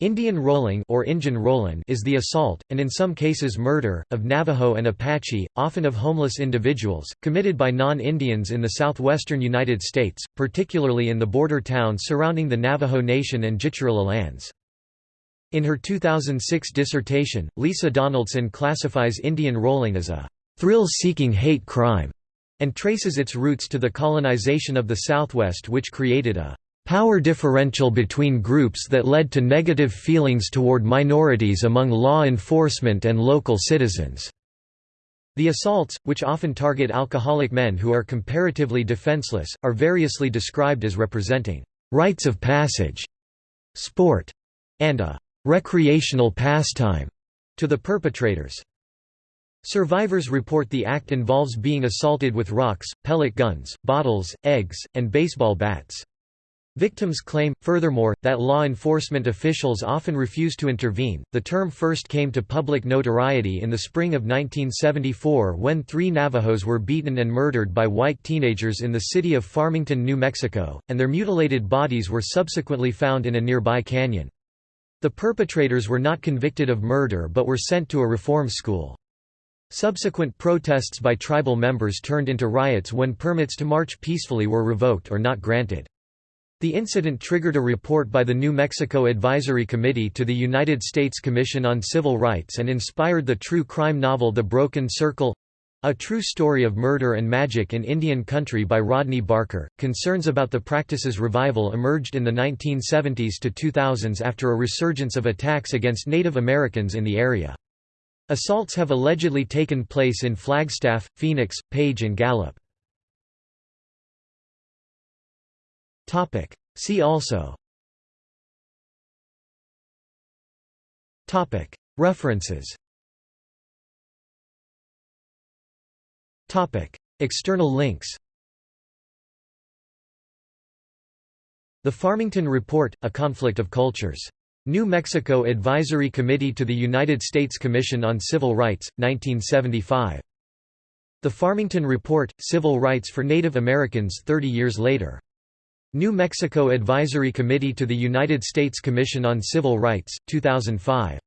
Indian rolling or Injun rollin is the assault, and in some cases murder, of Navajo and Apache, often of homeless individuals, committed by non-Indians in the southwestern United States, particularly in the border towns surrounding the Navajo Nation and Jicarilla lands. In her 2006 dissertation, Lisa Donaldson classifies Indian rolling as a thrill-seeking hate crime, and traces its roots to the colonization of the Southwest which created a power differential between groups that led to negative feelings toward minorities among law enforcement and local citizens. The assaults, which often target alcoholic men who are comparatively defenseless, are variously described as representing rites of passage, sport, and a recreational pastime to the perpetrators. Survivors report the act involves being assaulted with rocks, pellet guns, bottles, eggs, and baseball bats. Victims claim, furthermore, that law enforcement officials often refuse to intervene. The term first came to public notoriety in the spring of 1974 when three Navajos were beaten and murdered by white teenagers in the city of Farmington, New Mexico, and their mutilated bodies were subsequently found in a nearby canyon. The perpetrators were not convicted of murder but were sent to a reform school. Subsequent protests by tribal members turned into riots when permits to march peacefully were revoked or not granted. The incident triggered a report by the New Mexico Advisory Committee to the United States Commission on Civil Rights and inspired the true crime novel The Broken Circle a true story of murder and magic in Indian country by Rodney Barker. Concerns about the practice's revival emerged in the 1970s to 2000s after a resurgence of attacks against Native Americans in the area. Assaults have allegedly taken place in Flagstaff, Phoenix, Page and Gallup. Topic. See also Topic. References Topic. External links The Farmington Report, A Conflict of Cultures. New Mexico Advisory Committee to the United States Commission on Civil Rights, 1975. The Farmington Report, Civil Rights for Native Americans 30 years later. New Mexico Advisory Committee to the United States Commission on Civil Rights, 2005.